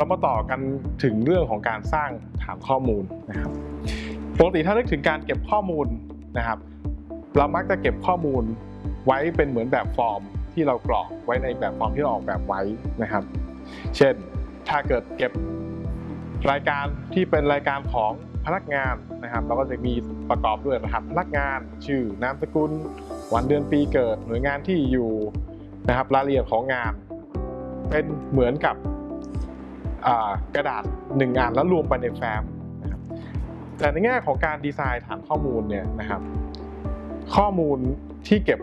เรามาต่อกันถึงเรื่องของการสร้างฐานข้อมูลนะครับปกติถ้านึกถึงการเก็บข้อมูลนะครับ เรามักจะเก็บข้อมูลไว้เป็นเหมือนแบบฟอร์มที่เรากรอกไว้ในแบบฟอร์มที่เราออกแบบไว้นะครับ เช่นถ้าเกิดเก็บรายการที่เป็นรายการของพนักงานนะครับ เราก็จะมีประกอบด้วยรหัสพนักงาน ชื่อนามสกุล วันเดือนปีเกิดหน่วยงานที่อยู่นะครับรายละเอียดของงาน เป็นเหมือนกับ กระดาษหนึ่งงานแล้วรวมไปในแฟ้มนะครับแต่ในแง่ของการดีไซน์ฐานข้อมูลเนี่ยนะครับ ข้อมูลที่เก็บ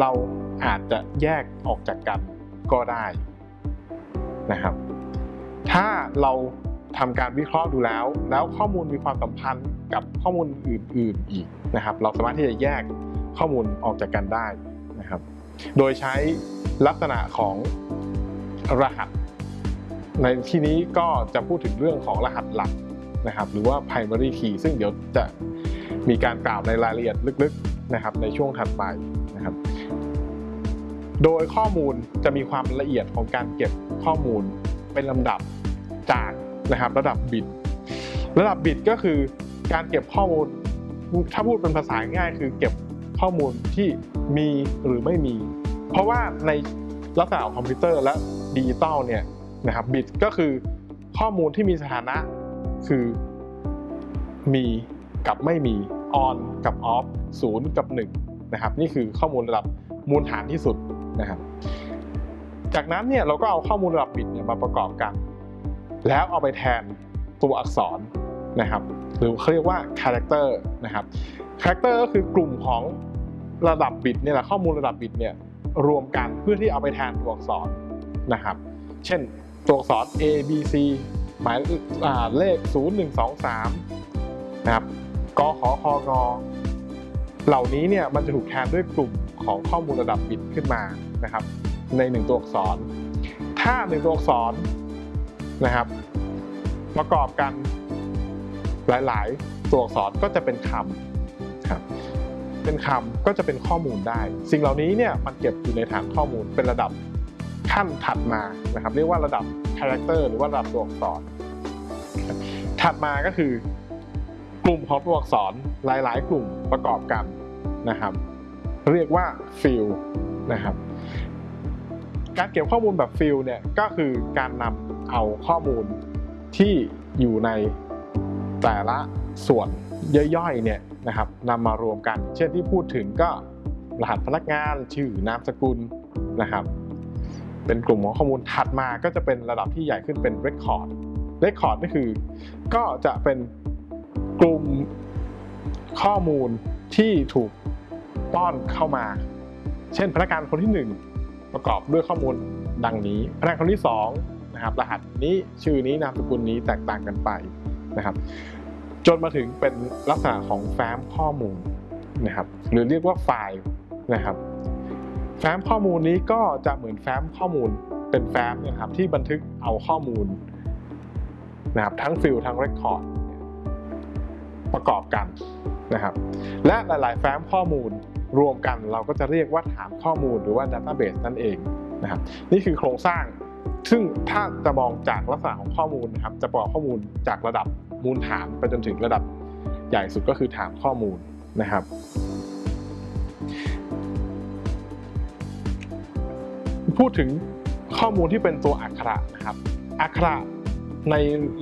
เราอาจจะแยกออกจากกันก็ได้นะครับ ถ้าเราทำการวิเคราะห์ดูแล้ว แล้วข้อมูลมีความสัมพันธ์กับข้อมูลอื่น ๆอีกนะครับ เราสามารถที่จะแยกข้อมูลออกจากกันได้นะครับ โดยใช้ลักษณะของรหัส ในที่นี้ก็จะพูดถึงเรื่องของรหัสหลักนะครับ หรือว่า primary key ซึ่งเดี๋ยวจะมีการกล่าวในรายละเอียดลึกๆนะครับในช่วงถัดไปนะครับ โดยข้อมูลจะมีความละเอียดของการเก็บข้อมูลเป็นลำดับจากนะครับระดับบิต ระดับบิตก็คือการเก็บข้อมูลถ้าพูดเป็นภาษาง่ายคือเก็บข้อมูลที่มีหรือไม่มี เพราะว่าในลักษณะของคอมพิวเตอร์และดิจิตอลเนี่ย นะครับบิตก็คือข้อมูลที่มีสถานะคือมีกับไม่มี on กับ off 0 กับ 1 นะครับ นี่คือข้อมูลระดับมูลฐานที่สุดนะครับ จากนั้นเนี่ยเราก็เอาข้อมูลระดับบิตเนี่ยมาประกอบกัน แล้วเอาไปแทนตัวอักษรนะครับหรือเขาเรียกว่า character นะครับ character ก็คือกลุ่มของระดับบิตเนี่ยแหละข้อมูลระดับบิตเนี่ยรวมกันเพื่อที่เอาไปแทนตัวอักษรนะครับ เช่น ตัวอักษร A B C หมายอ่าเลข 0 1 2 3 นะครับกขคงเหล่านี้เนี่ยมันจะถูกแทนด้วยกลุ่มของข้อมูลระดับบิตขึ้นมานะครับ ในหนึ่งตัวอักษร ถ้าหนึ่งตัวอักษรนะครับ ประกอบกันหลาย ๆ ตัวอักษรก็จะเป็นคำครับเป็นคำก็จะเป็นข้อมูลได้ สิ่งเหล่านี้เนี่ยมันเก็บอยู่ในฐานข้อมูลเป็นระดับ ขั้นถัดมานะครับ เรียกว่าระดับ character หรือว่าระดับตัวอักษร ถัดมาก็คือกลุ่มของตัวอักษรหลาย ๆ กลุ่มประกอบกันนะครับ เรียกว่า field นะครับการเก็บข้อมูลแบบ field เนี่ยก็คือการนำเอาข้อมูลที่อยู่ในแต่ละส่วนย่อยๆเนี่ยนะครับนำมารวมกัน เช่นที่พูดถึงก็รหัสพนักงานชื่อนามสกุลนะครับ เป็นกลุ่มของข้อมูลถัดมาก็จะเป็นระดับที่ใหญ่ขึ้นเป็น Record Record ก็คือ ก็จะเป็นกลุ่มข้อมูลที่ถูกป้อนเข้ามา เช่นพนักงานคนที่ 1 ประกอบด้วยข้อมูลดังนี้ พนักงานคนที่2นะครับรหัสนี้ชื่อนี้นามสกุลนี้แตกต่างกันไปนะครับ จนมาถึงเป็นลักษณะของแฟ้มข้อมูลนะครับ หรือเรียกว่าไฟล์นะครับ แฟ้มข้อมูลนี้ก็จะเหมือนแฟ้มข้อมูลเป็นแฟ้มเนยครับที่บันทึกเอาข้อมูลนะครับทั้งฟิลทั้งเรคคอร์ดประกอบกันนะครับ และหลาย ๆ แฟ้มข้อมูลรวมกันเราก็จะเรียกว่าฐานข้อมูลหรือว่า Database นั่นเองนะครับนี่คือโครงสร้าง ซึ่งถ้าจะมองจากลักษณะของข้อมูลนะครับ จะประกอบข้อมูลจากระดับมูลฐานไปจนถึงระดับใหญ่สุดก็คือฐานข้อมูลนะครับ พูดถึงข้อมูลที่เป็นตัวอักขระนะครับ อักขระใน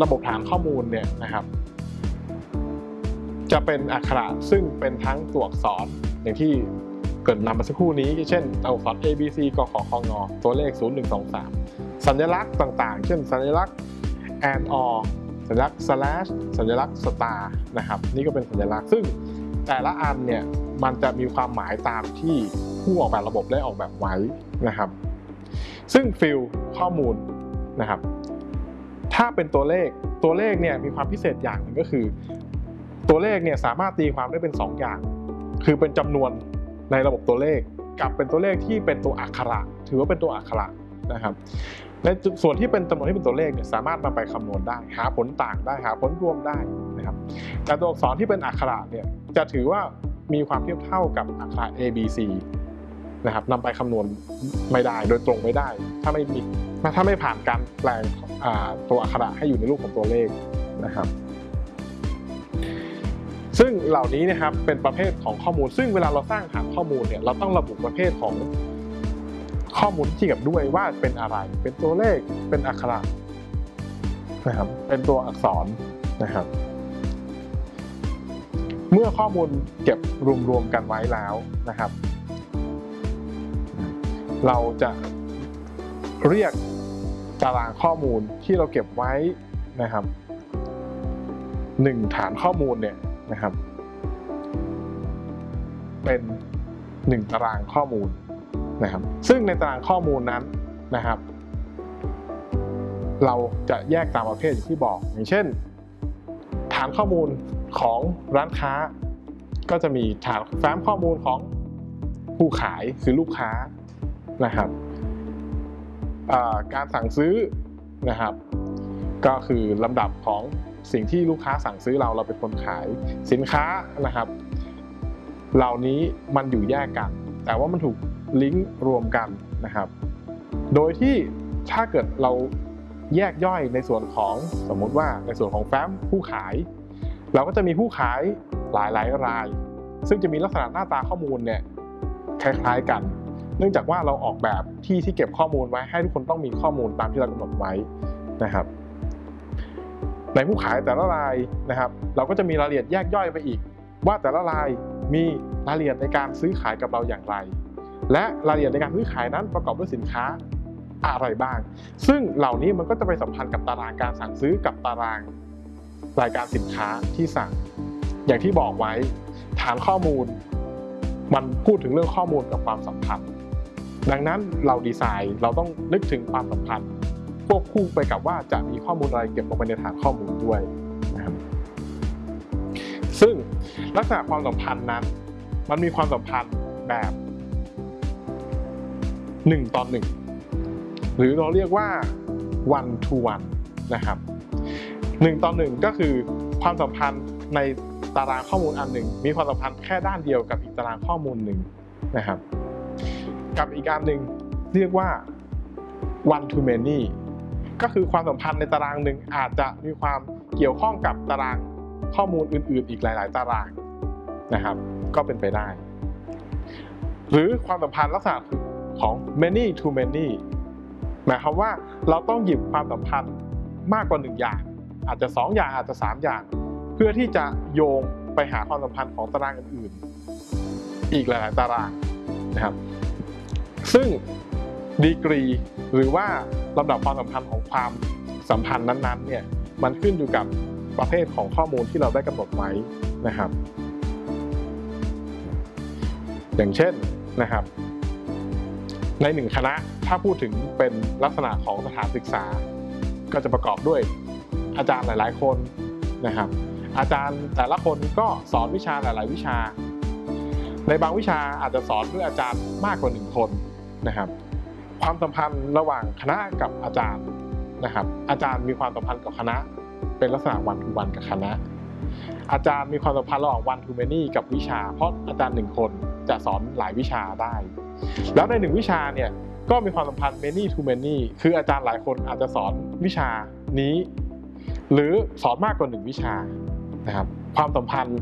ระบบฐานข้อมูลเนี่ยนะครับ จะเป็นอักขระซึ่งเป็นทั้งตัวอักษรอย่างที่เกิดนำมาสักครู่นี้เช่นตัวอักษร A B C กขคงตัวเลข 0 1 2 3 สัญลักษณ์ต่างๆ เช่น สัญลักษณ์ and or สัญลักษณ์ slash สัญลักษณ์ star นะครับ นี่ก็เป็นสัญลักษณ์ซึ่งแต่ละอันเนี่ยมันจะมีความหมายตามที่ผู้ออกแบบระบบได้ออกแบบไว้นะครับ ซึ่งฟิลข้อมูลนะครับ ถ้าเป็นตัวเลขตัวเลขเนี่ยมีความพิเศษอย่างหนึ่งก็คือ ตัวเลขเนี่ยสามารถตีความได้เป็น 2 อย่าง คือเป็นจำนวนในระบบตัวเลข กับเป็นตัวเลขที่เป็นตัวอักขระ ถือว่าเป็นตัวอักขระนะครับในส่วนที่เป็นจำนวนที่เป็นตัวเลขเนี่ยสามารถนำไปคำนวณได้ หาผลต่างได้หาผลรวมได้นะครับแต่ตัวอักษรที่เป็นอักขระเนี่ยจะถือว่ามีความเทียบเท่ากับอักขระ A B C นะครับนำไปคำนวณไม่ได้โดยตรงไม่ได้ ถ้าไม่มีถ้าไม่ผ่านการแปลงตัวอักขระให้อยู่ในรูปของตัวเลขนะครับ ซึ่งเหล่านี้นะครับเป็นประเภทของข้อมูล ซึ่งเวลาเราสร้างฐานข้อมูลเนี่ยเราต้องระบุประเภทของข้อมูลที่เกี่ยวด้วยว่าเป็นอะไร เป็นตัวเลขเป็นอักขระนะครับเป็นตัวอักษรนะครับ เมื่อข้อมูลเก็บรวมๆกันไว้แล้วนะครับ เราจะเรียกตารางข้อมูลที่เราเก็บไว้นะครับหนึ่งฐานข้อมูลเนี่ยนะครับ เป็นหนึ่งตารางข้อมูลนะครับ ซึ่งในตารางข้อมูลนั้นนะครับ เราจะแยกตามประเภทอย่างที่บอก อย่างเช่น ฐานข้อมูลของร้านค้า ก็จะมีฐานแฟ้มข้อมูลของผู้ขายคือลูกค้า นะครับการสั่งซื้อนะครับ ก็คือลำดับของสิ่งที่ลูกค้าสั่งซื้อเราเราเป็นคนขายสินค้านะครับ เหล่านี้มันอยู่แยกกัน แต่ว่ามันถูกลิงก์รวมกันนะครับ โดยที่ถ้าเกิดเราแยกย่อยในส่วนของสมมุติว่าในส่วนของแฟ้มผู้ขาย เราก็จะมีผู้ขายหลายหลายๆราย ซึ่งจะมีลักษณะหน้าตาข้อมูลเนี่ยคล้ายๆกัน เนื่องจากว่าเราออกแบบที่ที่เก็บข้อมูลไว้ให้ทุกคนต้องมีข้อมูลตามที่เรากำหนดไว้นะครับ ในผู้ขายแต่ละรายนะครับ เราก็จะมีรายละเอียดแยกย่อยไปอีก ว่าแต่ละรายมีรายละเอียดในการซื้อขายกับเราอย่างไร และรายละเอียดในการซื้อขายนั้นประกอบด้วยสินค้าอะไรบ้าง ซึ่งเหล่านี้มันก็จะไปสัมพันธ์กับตารางการสั่งซื้อกับตารางรายการสินค้าที่สั่ง อย่างที่บอกไว้ฐานข้อมูล มันพูดถึงเรื่องข้อมูลกับความสัมพันธ์ ดังนั้นเราดีไซน์เราต้องนึกถึงความสัมพันธ์ควบคู่ไปกับว่าจะมีข้อมูลอะไรเก็บลงไปในฐานข้อมูลด้วยนะครับซึ่งลักษณะความสัมพันธ์นั้น มันมีความสัมพันธ์แบบ1ต่อ1หรือเราเรียกว่า one to one นะครับ1ต่อ1ก็คือความสัมพันธ์ในตารางข้อมูลอันหนึ่งมีความสัมพันธ์แค่ด้านเดียวกับอีกตารางข้อมูลหนึ่งนะครับ กับอีกอันหนึ่งเรียกว่า one to many ก็คือความสัมพันธ์ในตารางหนึ่งอาจจะมีความเกี่ยวข้องกับตารางข้อมูลอื่น ๆ อีกหลาย ๆ ตารางนะครับ ก็เป็นไปได้ หรือความสัมพันธ์ลักษณะของ many to many หมายความว่าเราต้องหยิบความสัมพันธ์มากกว่าหนึ่งอย่าง อาจจะสองอย่างอาจจะสามอย่าง เพื่อที่จะโยงไปหาความสัมพันธ์ของตารางอื่น ๆ อีกหลาย ๆ ตารางนะครับ ซึ่งดีกรีหรือว่าลำดับความสัมพันธ์ของความสัมพันธ์นั้นๆเนี่ยมันขึ้นอยู่กับประเภทของข้อมูลที่เราได้กำหนดไว้นะครับ อย่างเช่นนะครับ ในหนึ่งคณะถ้าพูดถึงเป็นลักษณะของสถานศึกษา ก็จะประกอบด้วยอาจารย์หลาย ๆ คนนะครับ อาจารย์แต่ละคนก็สอนวิชาหลาย ๆ วิชา ในบางวิชาอาจจะสอนด้วยอาจารย์มากกว่าหนึ่งคน นะครับ ความสัมพันธ์ระหว่างคณะกับอาจารย์นะครับ อาจารย์มีความสัมพันธ์กับคณะ เป็นลักษณะวันทุวันกับคณะ อาจารย์มีความสัมพันธ์ระหว่างวันทูแมนี่กับวิชา เพราะอาจารย์หนึ่งคนจะสอนหลายวิชาได้ แล้วในหนึ่งวิชาเนี่ยก็มีความสัมพันธ์ many to many คืออาจารย์หลายคนอาจจะสอนวิชานี้ หรือสอนมากกว่าหนึ่งวิชานะครับ ความสัมพันธ์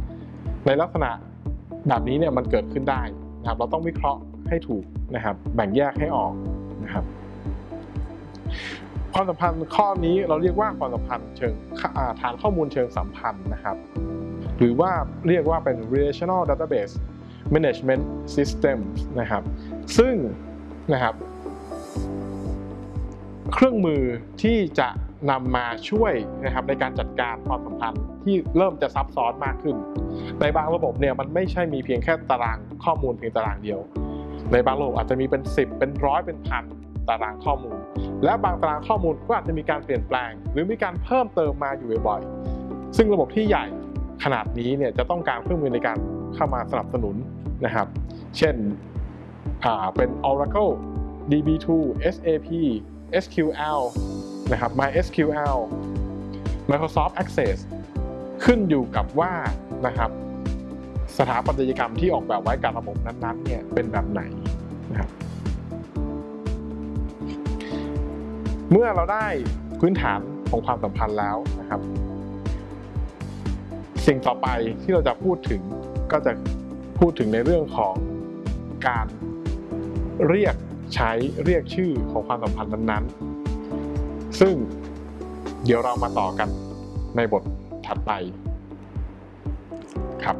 ในลักษณะแบบนี้เนี่ยมันเกิดขึ้นได้นะครับ เราต้องวิเคราะห์ให้ถูก นะครับแบ่งแยกให้ออกนะครับ ความสัมพันธ์ข้อนี้เราเรียกว่าความสัมพันธ์เชิงาฐานข้อมูลเชิงสัมพันธ์นะครับ หรือว่าเรียกว่าเป็น relational database management system นะครับ ซึ่งนะครับ เครื่องมือที่จะนำมาช่วยนะครับในการจัดการความสัมพันธ์ที่เริ่มจะซับซ้อนมากขึ้น ในบางระบบเนี่ยมันไม่ใช่มีเพียงแค่ตารางข้อมูลเพียงตารางเดียว ในบางระบบอาจจะมีเป็น 10 เป็นร้อยเป็นพันตารางข้อมูล และบางตารางข้อมูลก็อาจจะมีการเปลี่ยนแปลง หรือมีการเพิ่มเติมมาอยู่บ่อยๆซึ่งระบบที่ใหญ่ขนาดนี้เนี่ยจะต้องการเครื่องมือในการเข้ามาสนับสนุนนะครับ เช่นเป็น Oracle DB2 SAP SQL นะครับ MySQL Microsoft Access ขึ้นอยู่กับว่านะครับ สถาปัตยกรรมที่ออกแบบไว้กับระบบนั้นๆเนี่ยเป็นแบบไหนนะครับเมื่อเราได้พื้นฐานของความสัมพันธ์แล้วนะครับ สิ่งต่อไปที่เราจะพูดถึงก็จะพูดถึงในเรื่องของการเรียกใช้เรียกชื่อของความสัมพันธ์นั้นๆ ซึ่งเดี๋ยวเรามาต่อกันในบทถัดไปครับ